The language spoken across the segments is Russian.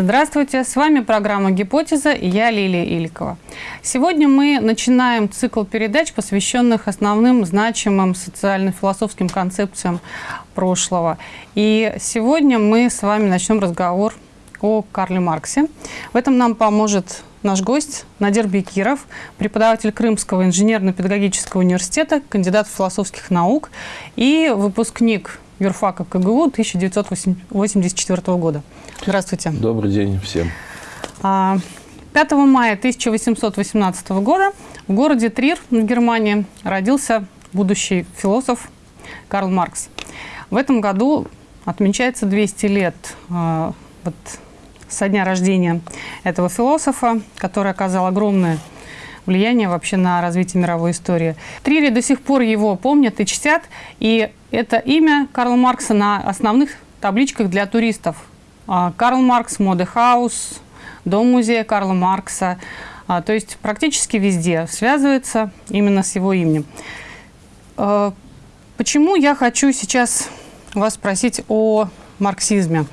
Здравствуйте, с вами программа «Гипотеза» и я Лилия Иликова. Сегодня мы начинаем цикл передач, посвященных основным значимым социально-философским концепциям прошлого. И сегодня мы с вами начнем разговор о Карле Марксе. В этом нам поможет наш гость Надир Бекиров, преподаватель Крымского инженерно-педагогического университета, кандидат философских наук и выпускник юрфака КГУ 1984 года. Здравствуйте. Добрый день всем. 5 а, мая 1818 года в городе Трир в Германии родился будущий философ Карл Маркс. В этом году отмечается 200 лет э, вот, со дня рождения этого философа, который оказал огромное влияние вообще на развитие мировой истории. Трири до сих пор его помнят и чтят, и это имя Карла Маркса на основных табличках для туристов. А, Карл Маркс, Модехаус, Дом-музея Карла Маркса. А, то есть практически везде связывается именно с его именем. А, почему я хочу сейчас вас спросить о марксизме?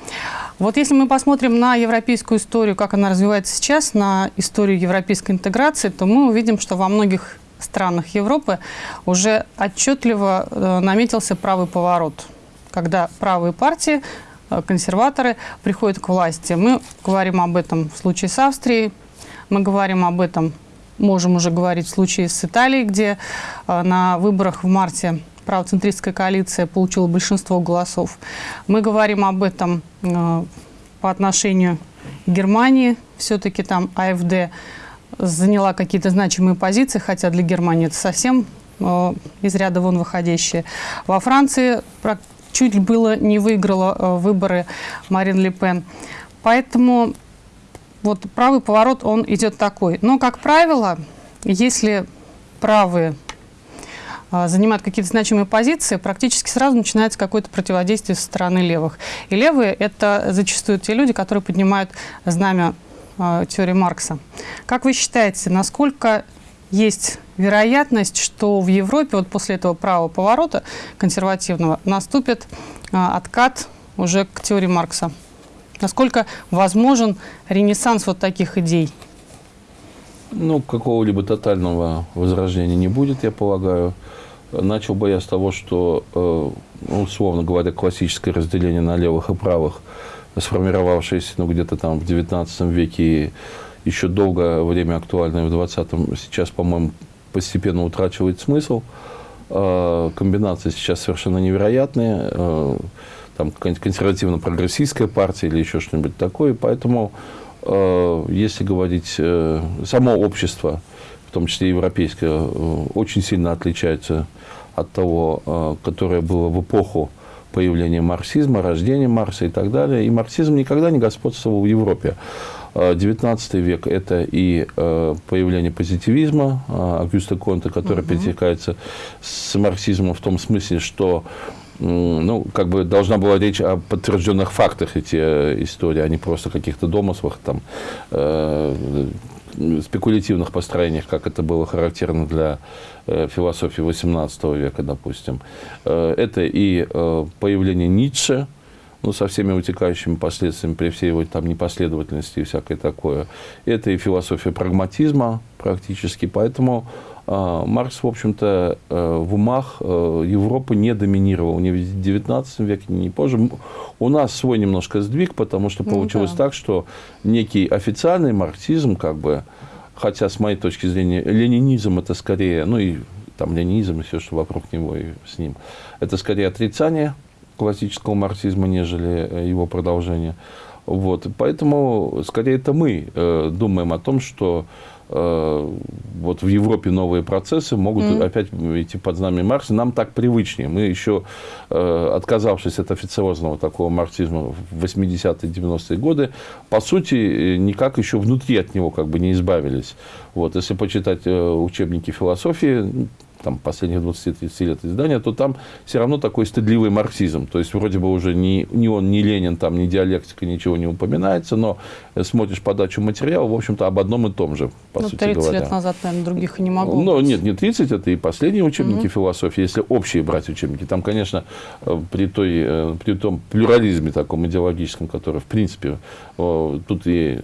Вот если мы посмотрим на европейскую историю, как она развивается сейчас, на историю европейской интеграции, то мы увидим, что во многих странах Европы уже отчетливо э, наметился правый поворот, когда правые партии, консерваторы приходят к власти. Мы говорим об этом в случае с Австрией, мы говорим об этом, можем уже говорить в случае с Италией, где э, на выборах в марте правоцентристская коалиция получила большинство голосов. Мы говорим об этом э, по отношению к Германии. Все-таки там АФД заняла какие-то значимые позиции, хотя для Германии это совсем э, из ряда вон выходящие. Во Франции чуть было не выиграла э, выборы Марин Ле Пен. Поэтому вот правый поворот, он идет такой. Но, как правило, если правые а, занимают какие-то значимые позиции, практически сразу начинается какое-то противодействие со стороны левых. И левые – это зачастую те люди, которые поднимают знамя э, теории Маркса. Как вы считаете, насколько есть вероятность, что в Европе вот после этого правого поворота консервативного наступит э, откат уже к теории Маркса? Насколько возможен ренессанс вот таких идей? Ну, какого-либо тотального возрождения не будет, я полагаю. Начал бы я с того, что, э, ну, условно говоря, классическое разделение на левых и правых, сформировавшееся ну, где-то там в XIX веке еще долгое время актуальное в XX, сейчас, по-моему, постепенно утрачивает смысл. Э, комбинации сейчас совершенно невероятные. Э, там консервативно-прогрессистская партия или еще что-нибудь такое. Поэтому Э, если говорить, э, само общество, в том числе европейское, э, очень сильно отличается от того, которое было в эпоху появления марксизма, рождения Марса и так далее. И марксизм никогда не господствовал в Европе. XIX век – это и появление позитивизма Агюста Конта, который угу. пересекается с марксизмом в том смысле, что ну, как бы должна была речь о подтвержденных фактах эти э, истории, а не просто каких-то домыслах, там, э, спекулятивных построениях, как это было характерно для э, философии XVIII века, допустим. Э, это и э, появление Ницше, ну, со всеми вытекающими последствиями при всей его там непоследовательности и всякое такое. Это и философия прагматизма практически, поэтому а, Маркс, в общем-то, э, в умах э, Европы не доминировал ни в XIX веке, ни позже. У нас свой немножко сдвиг, потому что ну получилось ну, да. так, что некий официальный марксизм, как бы, хотя с моей точки зрения ленинизм это скорее, ну и там ленинизм и все, что вокруг него и с ним, это скорее отрицание классического марксизма, нежели э, его продолжение. Вот. Поэтому, скорее, это мы э, думаем о том, что Э, вот в Европе новые процессы могут mm. опять идти под знамя Маркса. Нам так привычнее. Мы еще, э, отказавшись от официозного такого марксизма в 80-е, 90-е годы, по сути, никак еще внутри от него как бы не избавились. Вот, если почитать э, учебники философии, там, последних 20-30 лет издания, то там все равно такой стыдливый марксизм. То есть, вроде бы уже ни, ни он, ни Ленин, там, ни диалектика, ничего не упоминается, но смотришь подачу материала, в общем-то, об одном и том же, по ну, сути 30 говоря. лет назад, наверное, других и не могло Ну, нет, не 30, это и последние учебники mm-hmm. философии, если общие брать учебники. Там, конечно, э, при, той, э, при том плюрализме таком идеологическом, который, в принципе, тут и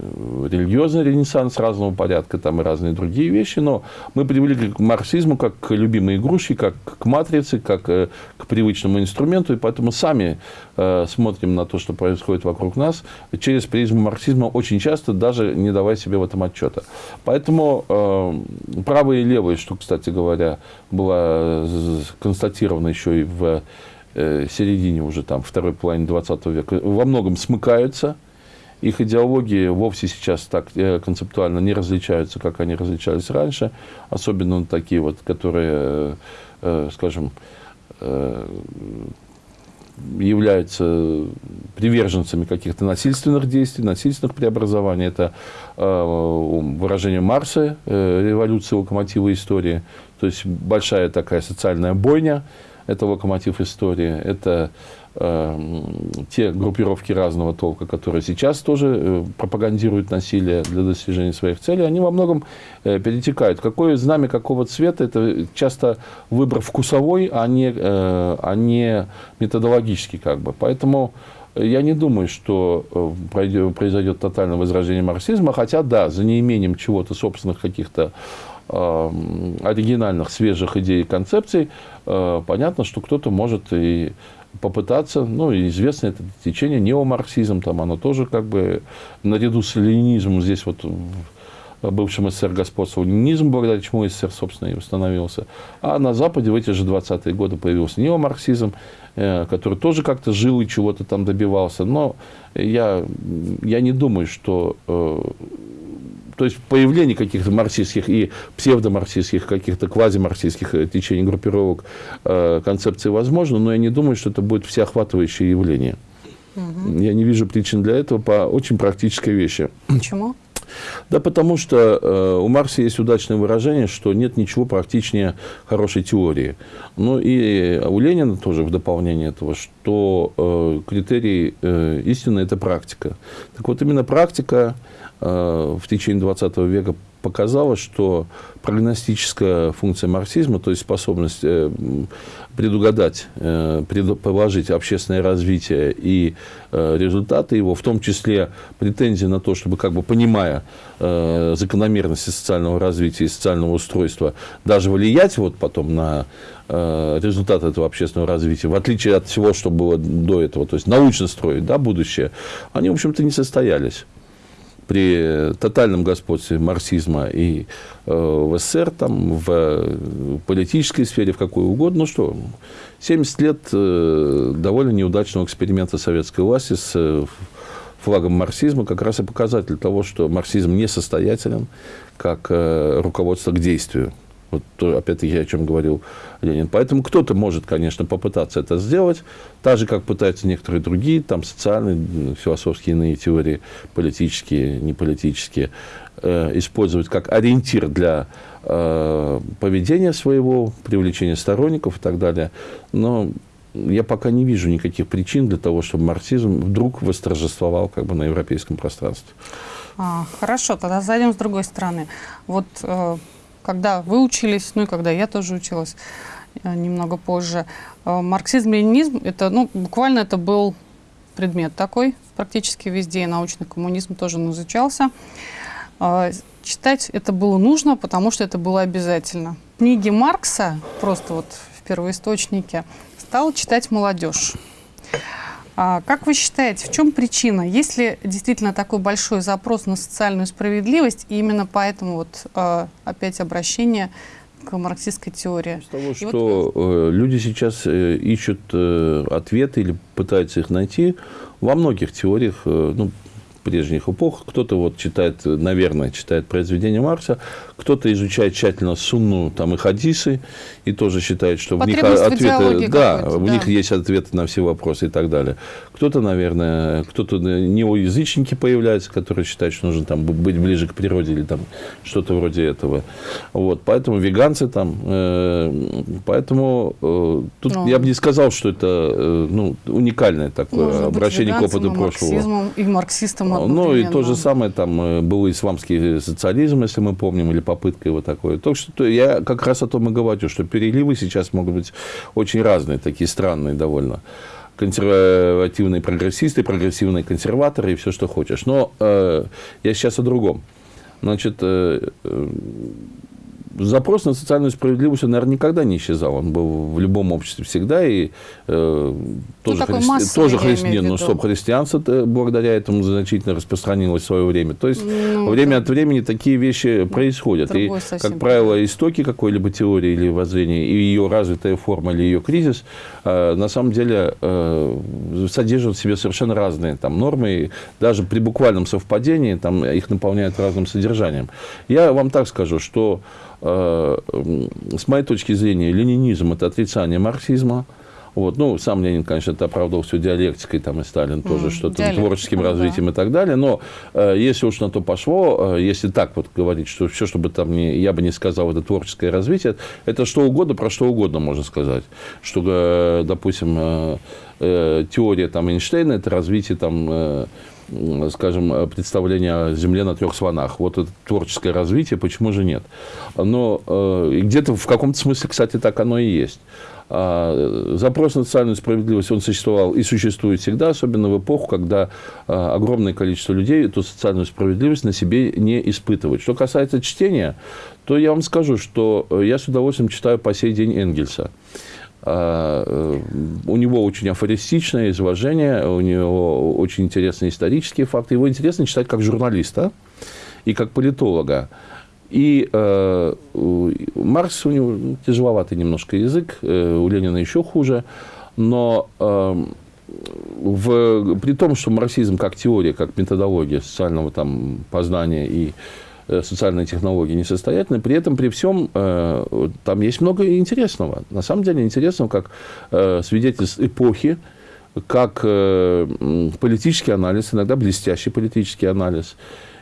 религиозный ренессанс разного порядка, там и разные другие вещи, но мы привыкли к марксизму как к любимой игрушке, как к матрице, как э, к привычному инструменту, и поэтому сами смотрим на то, что происходит вокруг нас через призму марксизма очень часто, даже не давая себе в этом отчета. Поэтому э, правые и левые, что, кстати говоря, было констатировано еще и в э, середине уже там второй половины 20 века, во многом смыкаются. Их идеологии вовсе сейчас так э, концептуально не различаются, как они различались раньше. Особенно такие вот, которые, э, скажем, э, являются приверженцами каких-то насильственных действий, насильственных преобразований. Это выражение Марса, революция локомотива истории. То есть большая такая социальная бойня, это локомотив истории. Это э, те группировки разного толка, которые сейчас тоже э, пропагандируют насилие для достижения своих целей, они во многом э, перетекают. Какое знамя какого цвета, это часто выбор вкусовой, а не, э, а не методологический. Как бы. Поэтому я не думаю, что э, произойдет тотальное возрождение марксизма, хотя, да, за неимением чего-то собственных каких-то оригинальных, свежих идей и концепций, э, понятно, что кто-то может и попытаться, ну, известно это течение неомарксизм, там оно тоже как бы наряду с ленинизмом здесь вот в бывшем СССР господствовал ленинизм, благодаря чему СССР, собственно, и установился. А на Западе в эти же 20-е годы появился неомарксизм, э, который тоже как-то жил и чего-то там добивался. Но я, я не думаю, что э, то есть появление каких-то марксистских и псевдомарксистских, каких-то квазимарксистских э, течений, группировок, э, концепций возможно, но я не думаю, что это будет всеохватывающее явление. Угу. Я не вижу причин для этого по очень практической вещи. Почему? Да потому что э, у Маркса есть удачное выражение, что нет ничего практичнее хорошей теории. Ну и у Ленина тоже в дополнение этого, что э, критерий э, истины – это практика. Так вот, именно практика э, в течение 20 века показала, что прогностическая функция марксизма, то есть способность э, предугадать, э, предположить общественное развитие и э, результаты его, в том числе претензии на то, чтобы, как бы понимая закономерности социального развития и социального устройства, даже влиять вот потом на результаты этого общественного развития, в отличие от всего, что было до этого, то есть научно строить да, будущее, они, в общем-то, не состоялись при тотальном господстве марксизма и э, в СССР, там, в политической сфере, в какой угодно. Ну что, 70 лет э, довольно неудачного эксперимента советской власти с э, флагом марксизма как раз и показатель того, что марксизм несостоятелен как э, руководство к действию. Вот опять-таки о чем говорил Ленин. Поэтому кто-то может, конечно, попытаться это сделать, так же, как пытаются некоторые другие, там, социальные, философские иные теории, политические, неполитические, э, использовать как ориентир для э, поведения своего, привлечения сторонников и так далее. Но я пока не вижу никаких причин для того, чтобы марксизм вдруг восторжествовал как бы, на европейском пространстве. А, хорошо, тогда зайдем с другой стороны. Вот э, когда вы учились, ну и когда я тоже училась э, немного позже, э, марксизм-ленинизм, это, ну, буквально это был предмет такой, практически везде, и научный коммунизм тоже изучался. Э, читать это было нужно, потому что это было обязательно. Книги Маркса, просто вот в первоисточнике, стала читать молодежь. А как вы считаете, в чем причина? Есть ли действительно такой большой запрос на социальную справедливость, и именно поэтому вот а, опять обращение к марксистской теории? Из того, что вот... Э, люди сейчас э, ищут э, ответы или пытаются их найти во многих теориях, ну, прежних эпох. Кто-то вот читает, наверное, читает произведения Маркса, кто-то изучает тщательно сунну там, и хадисы, и тоже считает, что в них ответы, да, какой-то, в да. них есть ответы на все вопросы и так далее. Кто-то, наверное, кто-то неоязычники появляются, которые считают, что нужно там быть ближе к природе или там что-то вроде этого. Вот, поэтому веганцы там, э, поэтому э, тут Ну. я бы не сказал, что это э, ну, уникальное такое обращение к опыту прошлого. и марксистом Ну, и то же одновременно. самое там э, был исламский социализм, если мы помним, или попытка его такой. Так что то я как раз о том и говорю, что переливы сейчас могут быть очень разные, такие странные довольно. Консервативные прогрессисты, прогрессивные консерваторы и все, что хочешь. Но э, я сейчас о другом. Значит, э, э, запрос на социальную справедливость, он, наверное, никогда не исчезал. Он был в любом обществе всегда. И э, тоже, такой христи- массовый, тоже в ну, стоп, христианство э, благодаря этому значительно распространилось в свое время. То есть, Ну, время от времени такие вещи происходят. И, другой совсем как правило, истоки какой-либо теории или воззрения, и ее развитая форма или ее кризис, э, на самом деле э, содержат в себе совершенно разные там, нормы. И даже при буквальном совпадении там, их наполняют разным содержанием. Я вам так скажу, что с моей точки зрения ленинизм – это отрицание марксизма. Вот. Ну, сам Ленин, конечно, это оправдывал все диалектикой, там и Сталин тоже М, что-то творческим ну да. развитием и так далее. Но э, если уж на то пошло, э, если так вот говорить, что все, что бы там ни, я бы не сказал, это творческое развитие, это что угодно, про что угодно можно сказать. Что, э, допустим, э, э, теория там, Эйнштейна – это развитие там, э, скажем, э, представления о Земле на трех слонах. Вот это творческое развитие, почему же нет? Но э, где-то в каком-то смысле, кстати, так оно и есть. А, Запрос на социальную справедливость, он существовал и существует всегда, особенно в эпоху, когда огромное количество людей эту социальную справедливость на себе не испытывает. Что касается чтения, то я вам скажу, что э, я с удовольствием читаю по сей день Энгельса. А, э, У него очень афористичное изложение, у него очень интересные исторические факты. Его интересно читать как журналиста и как политолога. И э, Маркс у него тяжеловатый немножко язык, э, у Ленина еще хуже, но э, в, при том, что марксизм как теория, как методология социального там, познания и э, социальной технологии несостоятельны, при этом, при всем, э, там есть много интересного. На самом деле интересного, как э, свидетельств эпохи, как политический анализ, иногда блестящий политический анализ.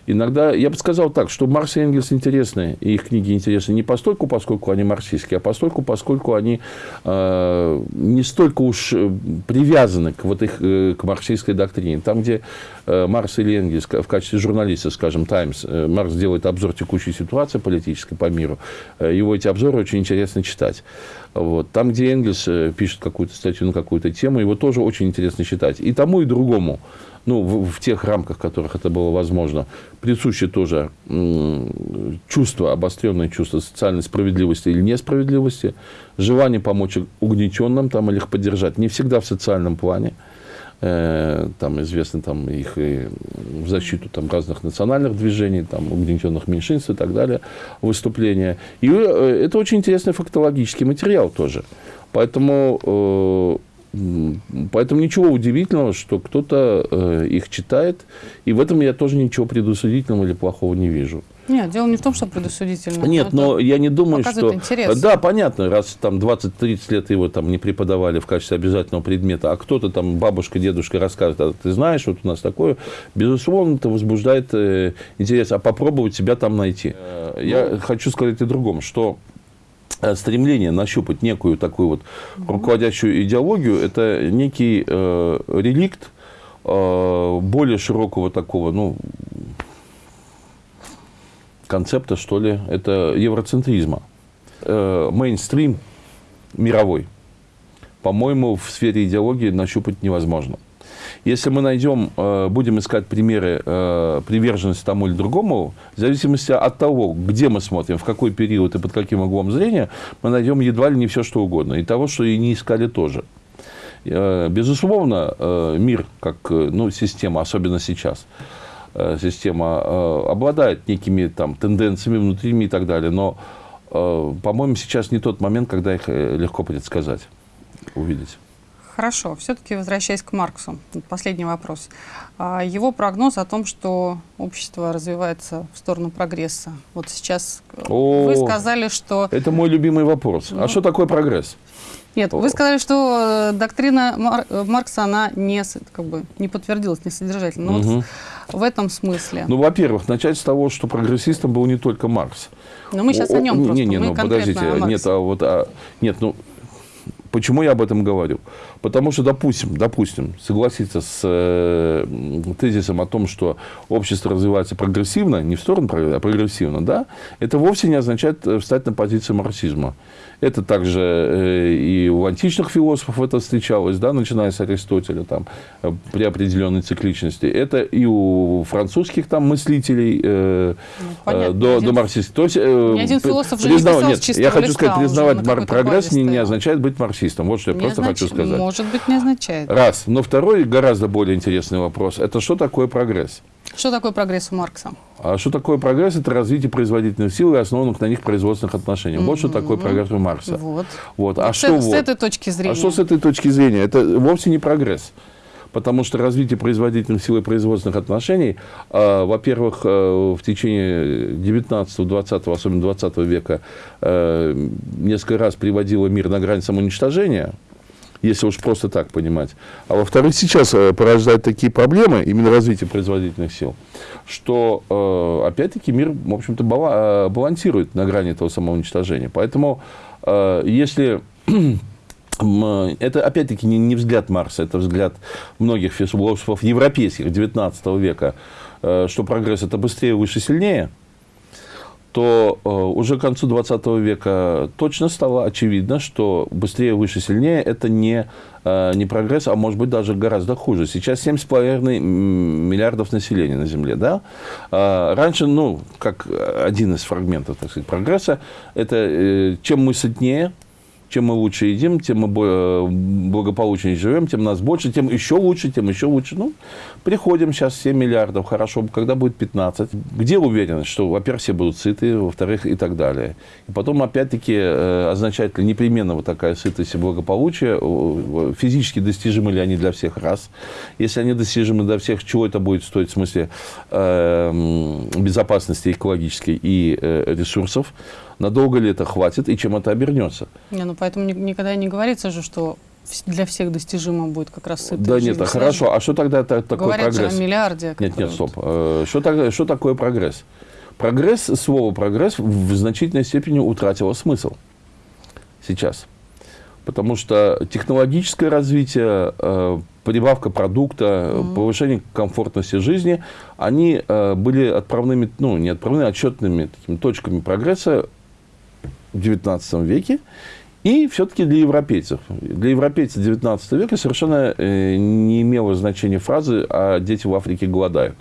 Иногда, я бы сказал так, что Маркс и Энгельс интересны, и их книги интересны не постольку, поскольку они марксистские, а постольку, поскольку они э, не столько уж э, привязаны к, вот их, э, к марксистской доктрине. Там, где э, Маркс или Энгельс в качестве журналиста, скажем, Таймс, э, Маркс делает обзор текущей ситуации политической по миру, э, его эти обзоры очень интересно читать. Вот. Там, где Энгельс э, пишет какую-то статью на какую-то тему, его тоже очень интересно читать. И тому, и другому, ну, в, в тех рамках, в которых это было возможно, присуще тоже чувство, обостренное чувство социальной справедливости или несправедливости, желание помочь угнетенным там, или их поддержать, не всегда в социальном плане. Э, Там известны там, их и в защиту там, разных национальных движений, там, угнетенных меньшинств и так далее, выступления. И э, это очень интересный фактологический материал тоже. Поэтому, э, поэтому ничего удивительного, что кто-то э, их читает, и в этом я тоже ничего предусудительного или плохого не вижу. Нет, дело не в том, что предосудительно. Нет, но я не думаю, что... интерес. Да, понятно, раз там 20-30 лет его там не преподавали в качестве обязательного предмета, а кто-то там, бабушка, дедушка расскажет, а ты знаешь, вот у нас такое, безусловно, это возбуждает э, интерес, а попробовать себя там найти. Э, Я хочу сказать и другом, что стремление нащупать некую такую вот руководящую идеологию, это некий э, реликт э, более широкого такого, ну, концепта, что ли, это евроцентризма. Э, Мейнстрим мировой, по-моему, в сфере идеологии нащупать невозможно. Если мы найдем, э, будем искать примеры э, приверженности тому или другому, в зависимости от того, где мы смотрим, в какой период и под каким углом зрения, мы найдем едва ли не все, что угодно. И того, что и не искали тоже. Э, Безусловно, мир как ну, система, особенно сейчас, система обладает некими там, тенденциями внутренними и так далее, но, по-моему, сейчас не тот момент, когда их легко предсказать, увидеть. Хорошо, все-таки возвращаясь к Марксу, последний вопрос. А, его прогноз о том, что общество развивается в сторону прогресса. Вот сейчас э, О, вы сказали, что... Это мой любимый вопрос. Ну. А что такое прогресс? Нет, вы сказали, что э, доктрина Мар- э, Маркса, она не, как бы, не подтвердилась, не содержательна. Но Мгм. вот в этом смысле. Ну, во-первых, начать с того, что прогрессистом был не только Маркс. Но мы сейчас о нем не, просто. Не, не, ну подождите, о нет, а вот, а, нет, ну, почему я об этом говорю? Потому что, допустим, допустим, согласиться с э, тезисом о том, что общество развивается прогрессивно, не в сторону, а прогрессивно, да, это вовсе не означает э, встать на позицию марксизма. Это также э, и у античных философов это встречалось, да, начиная с Аристотеля, там, при определенной цикличности. Это и у французских там мыслителей э, Ну, понятно. до, Один- до марксистов. То есть, э, один философ же не писал нет, я хочу сказать, признавать прогресс не, не означает быть марксистом. Вот что я Не просто хочу означ- сказать. Может быть, не означает. Раз. Но второй, гораздо более интересный вопрос, это что такое прогресс? Что такое прогресс у Маркса? А что такое прогресс? Это развитие производительных сил и основанных на них производственных отношений. Вот что такое прогресс у Маркса. Вот. Вот. А Вот что с, с вот? этой точки зрения. А что с этой точки зрения? Это вовсе не прогресс. Потому что развитие производительных сил и производственных отношений, э, во-первых, э, в течение 19, 20, особенно 20 века, э, несколько раз приводило мир на грань самоуничтожения, если уж просто так понимать. А во-вторых, сейчас э, порождает такие проблемы, именно развитие производительных сил, что, опять-таки, мир, в общем-то, бала- балансирует на грани этого самоуничтожения. Поэтому, если Это, опять-таки, не, не взгляд Маркса, это взгляд многих философов европейских 19 века, э, что прогресс – это быстрее, выше, сильнее, то э, уже к концу 20 века точно стало очевидно, что быстрее, выше, сильнее – это не, э, не прогресс, а может быть даже гораздо хуже. Сейчас 7,5 миллиардов населения на Земле. Да? А Раньше, ну, как один из фрагментов так сказать, прогресса, это чем мы сытнее, чем мы лучше едим, тем мы бо- благополучнее живем, тем нас больше, тем еще лучше, тем еще лучше. Ну, приходим сейчас 7 миллиардов, хорошо, когда будет 15? Где уверенность, что, во-первых, все будут сыты, во-вторых, и так далее. И потом, опять-таки, э, означает ли непременно вот такая сытость и благополучие, физически достижимы ли они для всех, раз. Если они достижимы для всех, чего это будет стоить в смысле э, м, безопасности экологической и э, ресурсов, надолго ли это хватит и чем это обернется. Не, ну поэтому ни- никогда не говорится же, что для всех достижимо будет как раз сытая да жизнь. нет, а хорошо, а что тогда та- такой Говорят прогресс? о миллиарде. Нет, нет, стоп. Э, Что, так- что такое прогресс? Прогресс, слово прогресс в значительной степени утратило смысл сейчас. Потому что технологическое развитие, э, прибавка продукта, повышение комфортности жизни, они э, были отправными, ну, не отправными, а отчетными такими точками прогресса в XIX веке. И все-таки для европейцев. Для европейцев XIX века совершенно э, не имела значения фразы «а дети в Африке голодают».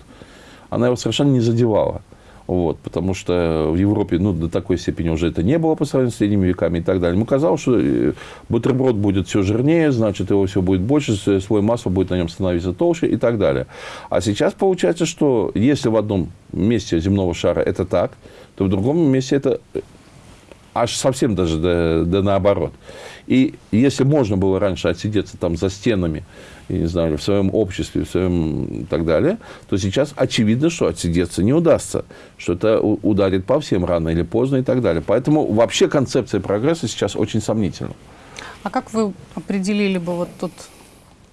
Она его совершенно не задевала. Вот, потому что в Европе ну, до такой степени уже это не было по сравнению с средними веками и так далее. Ему казалось, что э, бутерброд будет все жирнее, значит, его все будет больше, слой масла будет на нем становиться толще и так далее. А сейчас получается, что если в одном месте земного шара это так, то в другом месте это аж совсем даже да, да наоборот. И если можно было раньше отсидеться там за стенами, я не знаю, в своем обществе, в своем и так далее, то сейчас очевидно, что отсидеться не удастся, что это ударит по всем рано или поздно и так далее. Поэтому вообще концепция прогресса сейчас очень сомнительна. А как вы определили бы вот тот,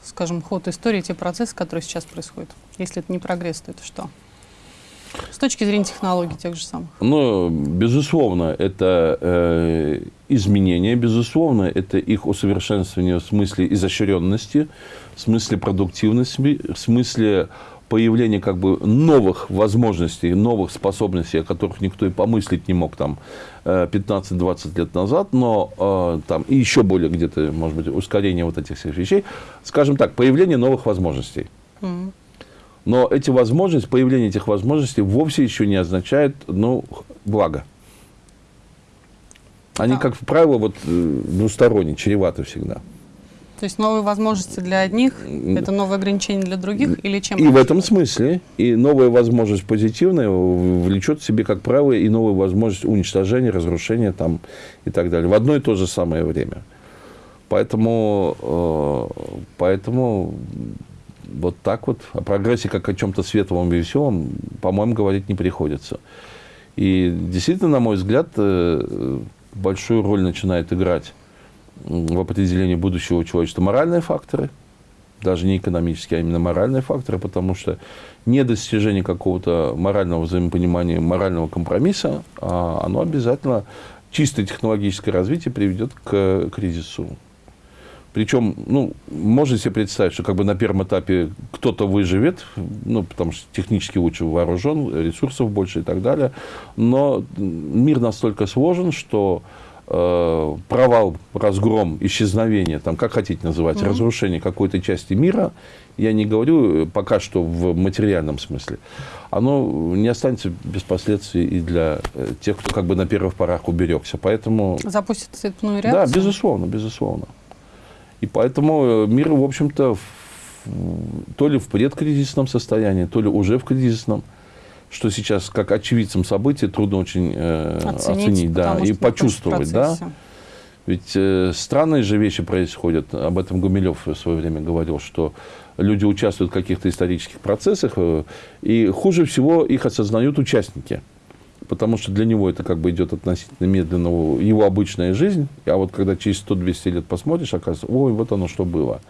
скажем, ход истории, те процессы, которые сейчас происходят? Если это не прогресс, то это что? С точки зрения технологий тех же самых. Ну, безусловно, это э, изменения, безусловно, это их усовершенствование в смысле изощренности, в смысле продуктивности, в смысле появления как бы новых возможностей, новых способностей, о которых никто и помыслить не мог там э, 15-20 лет назад, но э, там и еще более где-то, может быть, ускорение вот этих всех вещей. Скажем так, появление новых возможностей. Мгм. Но эти возможности, появление этих возможностей вовсе еще не означает, ну, благо. Они, Да. как правило, вот э, двусторонне, чреваты всегда. То есть новые возможности для одних, это новые ограничения для других или чем? И в этом смысле, и новая возможность позитивная влечет в себе, как правило, и новую возможность уничтожения, разрушения там, и так далее. В одно и то же самое время. Поэтому, э, поэтому вот так вот о прогрессе как о чем-то светлом и веселом, по-моему, говорить не приходится. И действительно, на мой взгляд, э, большую роль начинает играть в определении будущего человечества моральные факторы, даже не экономические, а именно моральные факторы, потому что недостижение какого-то морального взаимопонимания, морального компромисса, а оно обязательно, чисто технологическое развитие приведет к кризису. Причем, ну, можно себе представить, что как бы на первом этапе кто-то выживет, ну, потому что технически лучше вооружен, ресурсов больше и так далее. Но мир настолько сложен, что э, провал, разгром, исчезновение, там, как хотите называть, mm-hmm. разрушение какой-то части мира, я не говорю пока что в материальном смысле, оно не останется без последствий и для э, тех, кто как бы на первых порах уберегся. Поэтому... Запустит цепную реакцию? Да, безусловно, безусловно. И поэтому э, мир, в общем-то, то ли в предкризисном состоянии, то ли уже в кризисном, что сейчас как очевидцам событий трудно очень э, оценить, оценить да, и почувствовать. Да. Ведь э, странные же вещи происходят. Об этом Гумилев в свое время говорил, что люди участвуют в каких-то исторических процессах, э, и хуже всего их осознают участники потому что для него это как бы идет относительно медленно, его обычная жизнь, а вот когда через 100-200 лет посмотришь, оказывается, ой, вот оно что было.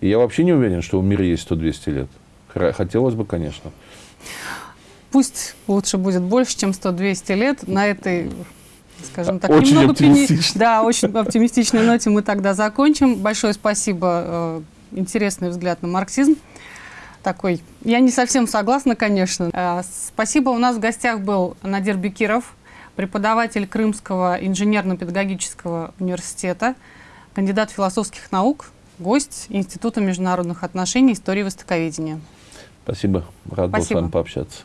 И я вообще не уверен, что в мире есть 100-200 лет. Хотелось бы, конечно. Пусть лучше будет больше, чем 100-200 лет. На этой, скажем так, очень немного оптимистично. Да, очень оптимистичной ноте мы тогда закончим. Большое спасибо. Э, интересный взгляд на марксизм такой. Я не совсем согласна, конечно. Э, спасибо. У нас в гостях был Надир Бекиров, преподаватель Крымского инженерно-педагогического университета, кандидат философских наук, гость Института международных отношений и истории востоковедения. Спасибо. Рад Спасибо. был с вами пообщаться.